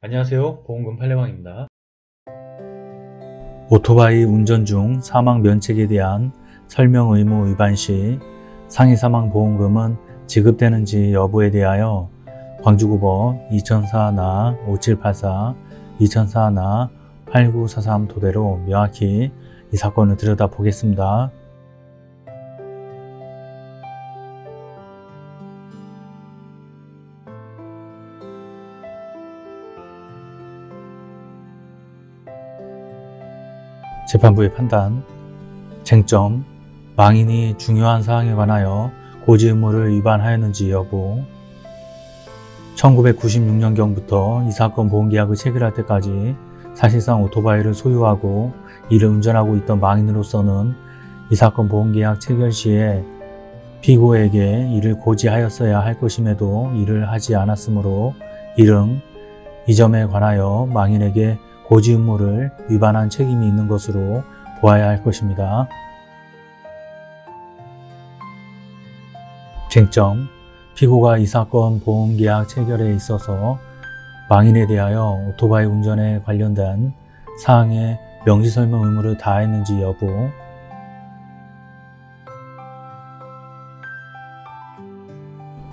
안녕하세요 보험금 팔례방입니다. 오토바이 운전 중 사망 면책에 대한 설명 의무 위반 시 상해 사망 보험금은 지급되는지 여부에 대하여 광주고법 2004나 5784, 2004나 8943 토대로 명확히 이 사건을 들여다보겠습니다. 재판부의 판단, 쟁점, 망인이 중요한 사항에 관하여 고지 의무를 위반하였는지 여부 1996년경부터 이 사건 보험계약을 체결할 때까지 사실상 오토바이를 소유하고 이를 운전하고 있던 망인으로서는 이 사건 보험계약 체결 시에 피고에게 이를 고지하였어야 할 것임에도 이를 하지 않았으므로 이는 이 점에 관하여 망인에게 고지 의무를 위반한 책임이 있는 것으로 보아야 할 것입니다. 쟁점 피고가 이 사건 보험계약 체결에 있어서 망인에 대하여 오토바이 운전에 관련된 사항의 명시설명 의무를 다했는지 여부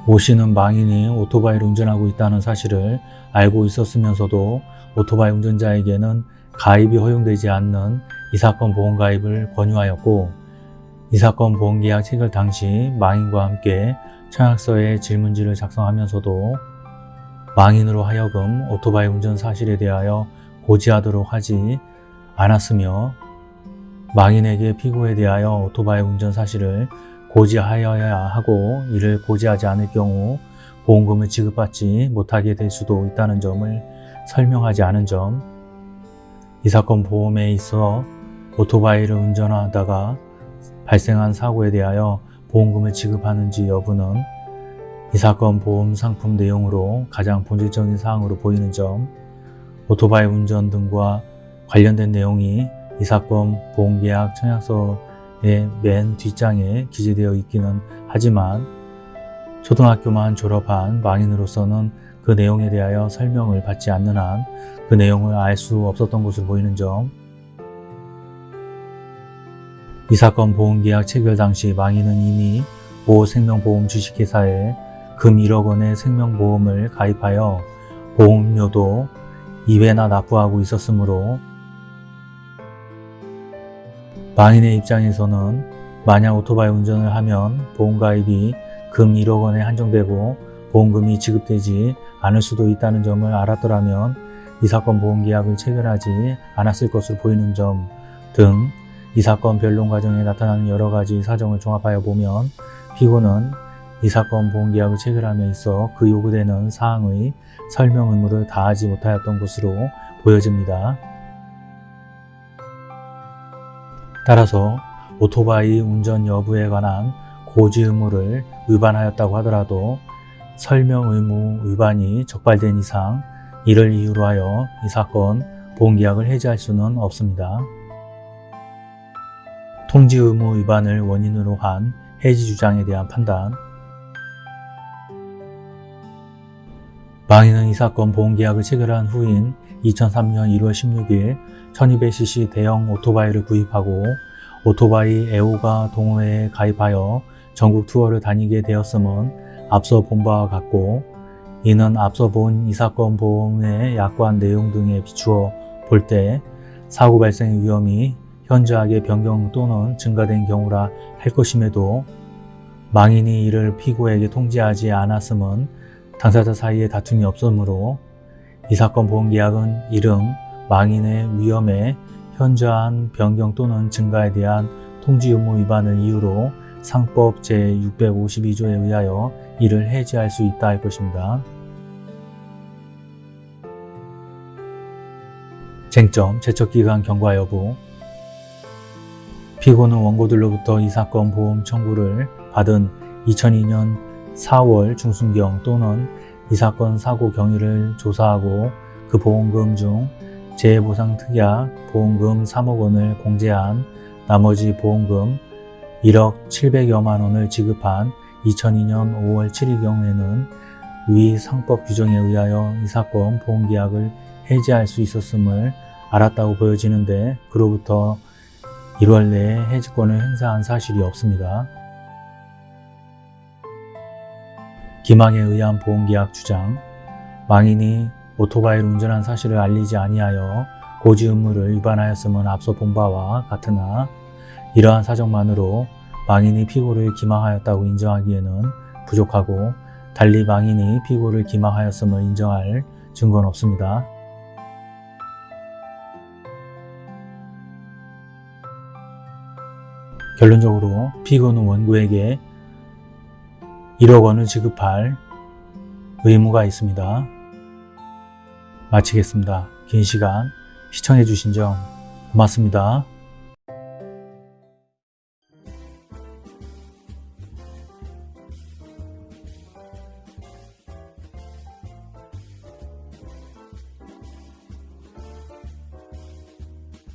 오 씨는 망인이 오토바이를 운전하고 있다는 사실을 알고 있었으면서도 오토바이 운전자에게는 가입이 허용되지 않는 이 사건 보험 가입을 권유하였고 이 사건 보험 계약 체결 당시 망인과 함께 청약서에 질문지를 작성하면서도 망인으로 하여금 오토바이 운전 사실에 대하여 고지하도록 하지 않았으며 망인에게 피고에 대하여 오토바이 운전 사실을 고지하여야 하고 이를 고지하지 않을 경우 보험금을 지급받지 못하게 될 수도 있다는 점을 설명하지 않은 점, 이 사건 보험에 있어 오토바이를 운전하다가 발생한 사고에 대하여 보험금을 지급하는지 여부는 이 사건 보험 상품 내용으로 가장 본질적인 사항으로 보이는 점, 오토바이 운전 등과 관련된 내용이 이 사건 보험계약 청약서의 맨 뒷장에 기재되어 있기는 하지만 초등학교만 졸업한 망인으로서는 그 내용에 대하여 설명을 받지 않는 한 그 내용을 알 수 없었던 것으로 보이는 점, 이 사건 보험계약 체결 당시 망인은 이미 모 생명보험 주식회사에 금 1억 원의 생명보험을 가입하여 보험료도 2회나 납부하고 있었으므로 망인의 입장에서는 만약 오토바이 운전을 하면 보험가입이 금 1억 원에 한정되고 보험금이 지급되지 않을 수도 있다는 점을 알았더라면 이 사건 보험계약을 체결하지 않았을 것으로 보이는 점 등 이 사건 변론 과정에 나타나는 여러 가지 사정을 종합하여 보면 피고는 이 사건 보험계약을 체결함에 있어 그 요구되는 사항의 설명 의무를 다하지 못하였던 것으로 보여집니다. 따라서 오토바이 운전 여부에 관한 고지 의무를 위반하였다고 하더라도 설명 의무 위반이 적발된 이상 이를 이유로 하여 이 사건 보험계약을 해지할 수는 없습니다. 통지 의무 위반을 원인으로 한 해지 주장에 대한 판단 망인은 이 사건 보험계약을 체결한 후인 2003년 1월 16일 1200cc 대형 오토바이를 구입하고 오토바이 애호가 동호회에 가입하여 전국 투어를 다니게 되었음은 앞서 본 바와 같고 이는 앞서 본 이 사건 보험의 약관 내용 등에 비추어 볼 때 사고 발생의 위험이 현저하게 변경 또는 증가된 경우라 할 것임에도 망인이 이를 피고에게 통지하지 않았음은 당사자 사이에 다툼이 없으므로 이 사건 보험계약은 이름 망인의 위험에 현저한 변경 또는 증가에 대한 통지 의무 위반을 이유로 상법 제652조에 의하여 이를 해지할 수 있다 할 것입니다. 쟁점, 제척기간 경과 여부 피고는 원고들로부터 이 사건 보험 청구를 받은 2002년 4월 중순경 또는 이 사건 사고 경위를 조사하고 그 보험금 중 재해보상 특약 보험금 3억 원을 공제한 나머지 보험금 1억 700여만 원을 지급한 2002년 5월 7일 경우에는 위 상법 규정에 의하여 이 사건 보험계약을 해지할 수 있었음을 알았다고 보여지는데 그로부터 1월 내에 해지권을 행사한 사실이 없습니다. 기망에 의한 보험계약 주장 망인이 오토바이를 운전한 사실을 알리지 아니하여 고지 의무를 위반하였음은 앞서 본 바와 같으나 이러한 사정만으로 망인이 피고를 기망하였다고 인정하기에는 부족하고 달리 망인이 피고를 기망하였음을 인정할 증거는 없습니다. 결론적으로 피고는 원고에게 1억 원을 지급할 의무가 있습니다. 마치겠습니다. 긴 시간 시청해 주신 점 고맙습니다.